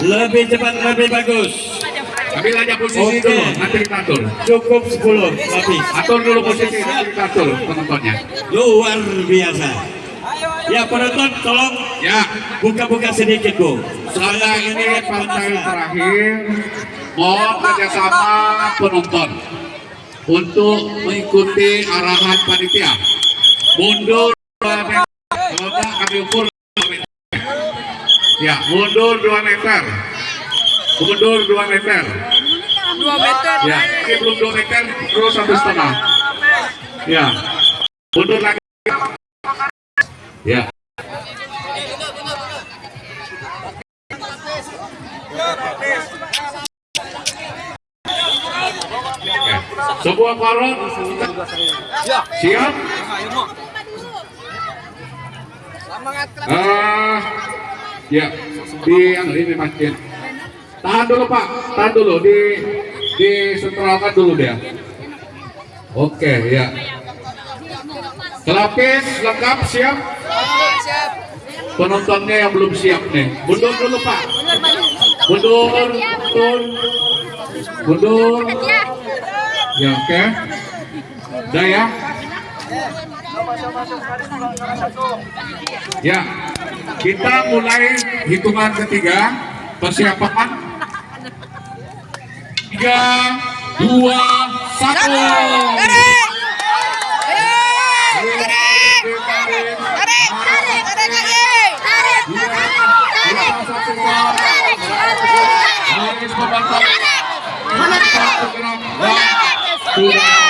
Lebih cepat, lebih bagus. Ambil aja posisi Oke. dulu, nanti kita atur. Cukup 10 habis. Atur dulu posisi, nanti kita atur penontonnya. Luar biasa. Ya penonton tolong Ya, buka-buka sedikit bu. saya ini partai terakhir mohon kerjasama penonton untuk mengikuti arahan panitia. Mundur 2 meter, kalau enggak kami ukur 2 meter. Ya, mundur 2 meter. Mundur 2 meter. 2 meter. Ya, ini belum 2 meter, terus satu setengah. Ya, mundur lagi. Ya. Sebuah balon. Siap? Ah, ya, di yang ini makin. Tahan dulu Pak, tahan dulu di di sentralkan dulu dia. Oke, ya. Kelapis lengkap siap. Siap. Penontonnya yang belum siap nih. Mundur dulu Pak. Mundur, mundur, mundur. Ya oke. Udah ya. Ya, kita mulai hitungan ketiga persiapan. Tiga, dua, satu. Tarik.